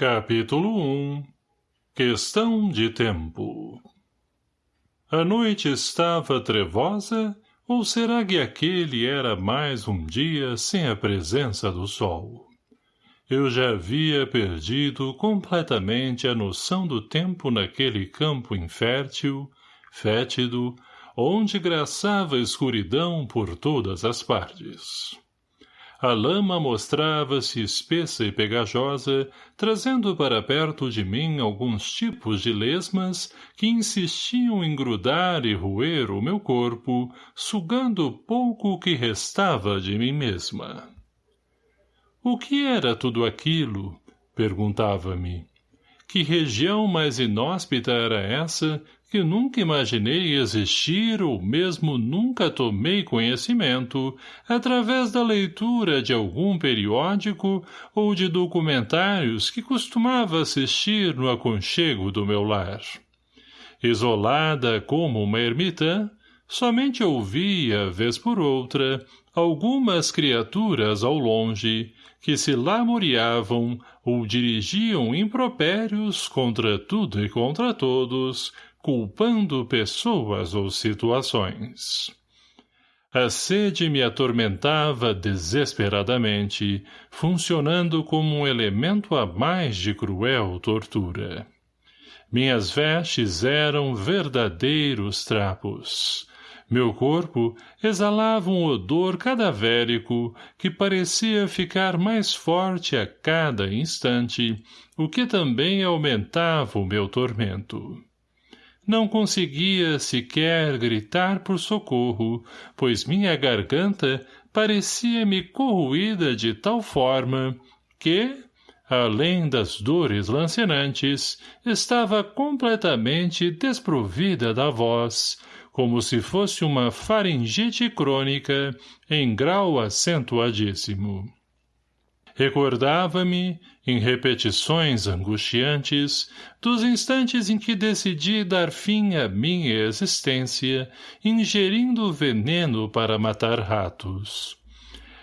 Capítulo 1 Questão de tempo A noite estava trevosa, ou será que aquele era mais um dia sem a presença do sol? Eu já havia perdido completamente a noção do tempo naquele campo infértil, fétido, onde graçava escuridão por todas as partes. A lama mostrava-se espessa e pegajosa, trazendo para perto de mim alguns tipos de lesmas que insistiam em grudar e roer o meu corpo, sugando o pouco que restava de mim mesma. O que era tudo aquilo? Perguntava-me. Que região mais inóspita era essa que nunca imaginei existir ou mesmo nunca tomei conhecimento através da leitura de algum periódico ou de documentários que costumava assistir no aconchego do meu lar. Isolada como uma ermitã, somente ouvia, vez por outra, algumas criaturas ao longe que se lamuriavam ou dirigiam impropérios contra tudo e contra todos, culpando pessoas ou situações. A sede me atormentava desesperadamente, funcionando como um elemento a mais de cruel tortura. Minhas vestes eram verdadeiros trapos. Meu corpo exalava um odor cadavérico que parecia ficar mais forte a cada instante, o que também aumentava o meu tormento. Não conseguia sequer gritar por socorro, pois minha garganta parecia-me corroída de tal forma que, além das dores lancinantes, estava completamente desprovida da voz, como se fosse uma faringite crônica em grau acentuadíssimo. Recordava-me, em repetições angustiantes, dos instantes em que decidi dar fim à minha existência, ingerindo veneno para matar ratos.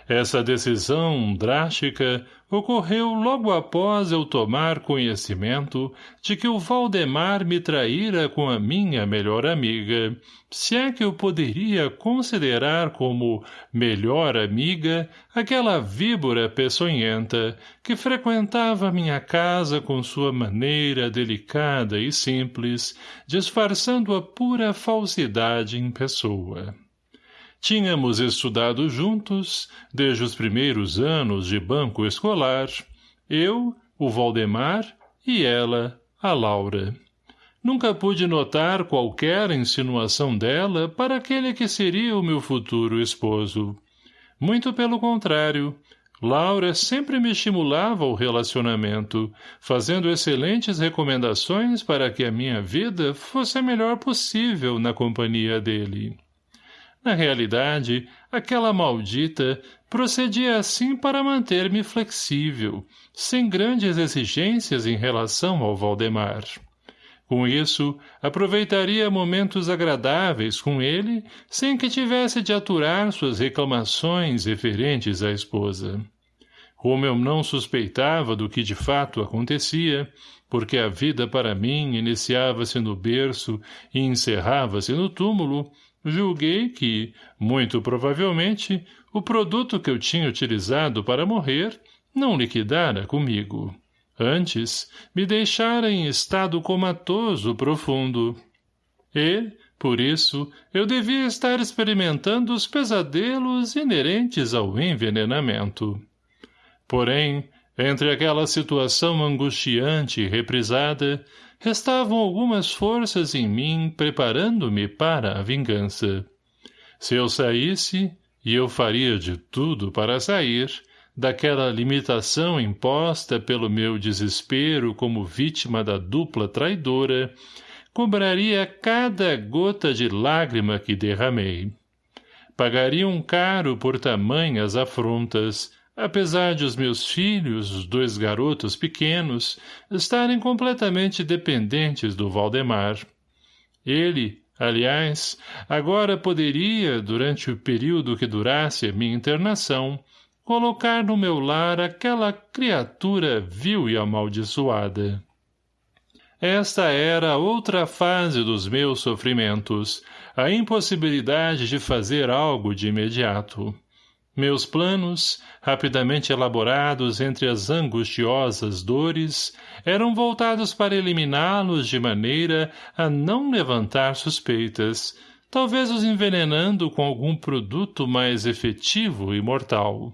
Essa decisão drástica ocorreu logo após eu tomar conhecimento de que o Valdemar me traíra com a minha melhor amiga, se é que eu poderia considerar como melhor amiga aquela víbora peçonhenta que frequentava minha casa com sua maneira delicada e simples, disfarçando a pura falsidade em pessoa. Tínhamos estudado juntos, desde os primeiros anos de banco escolar, eu, o Valdemar e ela, a Laura. Nunca pude notar qualquer insinuação dela para aquele que seria o meu futuro esposo. Muito pelo contrário, Laura sempre me estimulava ao relacionamento, fazendo excelentes recomendações para que a minha vida fosse a melhor possível na companhia dele. Na realidade, aquela maldita procedia assim para manter-me flexível, sem grandes exigências em relação ao Valdemar. Com isso, aproveitaria momentos agradáveis com ele, sem que tivesse de aturar suas reclamações referentes à esposa. Como eu não suspeitava do que de fato acontecia, porque a vida para mim iniciava-se no berço e encerrava-se no túmulo, julguei que, muito provavelmente, o produto que eu tinha utilizado para morrer não liquidara comigo. Antes, me deixara em estado comatoso profundo. E, por isso, eu devia estar experimentando os pesadelos inerentes ao envenenamento. Porém, entre aquela situação angustiante e reprisada, restavam algumas forças em mim preparando-me para a vingança. Se eu saísse, e eu faria de tudo para sair, daquela limitação imposta pelo meu desespero como vítima da dupla traidora, cobraria cada gota de lágrima que derramei. Pagariam caro por tamanhas afrontas, apesar de os meus filhos, os dois garotos pequenos, estarem completamente dependentes do Valdemar. Ele, aliás, agora poderia, durante o período que durasse a minha internação, colocar no meu lar aquela criatura vil e amaldiçoada. Esta era outra fase dos meus sofrimentos, a impossibilidade de fazer algo de imediato. Meus planos, rapidamente elaborados entre as angustiosas dores, eram voltados para eliminá-los de maneira a não levantar suspeitas, talvez os envenenando com algum produto mais efetivo e mortal.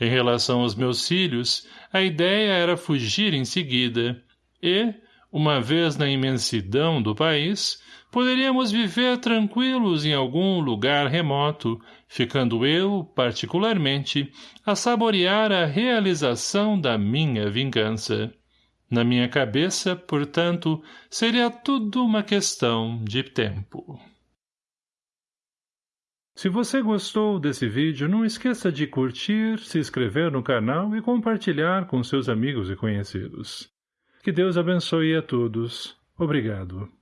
Em relação aos meus filhos, a ideia era fugir em seguida, e, uma vez na imensidão do país, poderíamos viver tranquilos em algum lugar remoto, ficando eu, particularmente, a saborear a realização da minha vingança. Na minha cabeça, portanto, seria tudo uma questão de tempo. Se você gostou desse vídeo, não esqueça de curtir, se inscrever no canal e compartilhar com seus amigos e conhecidos. Que Deus abençoe a todos. Obrigado.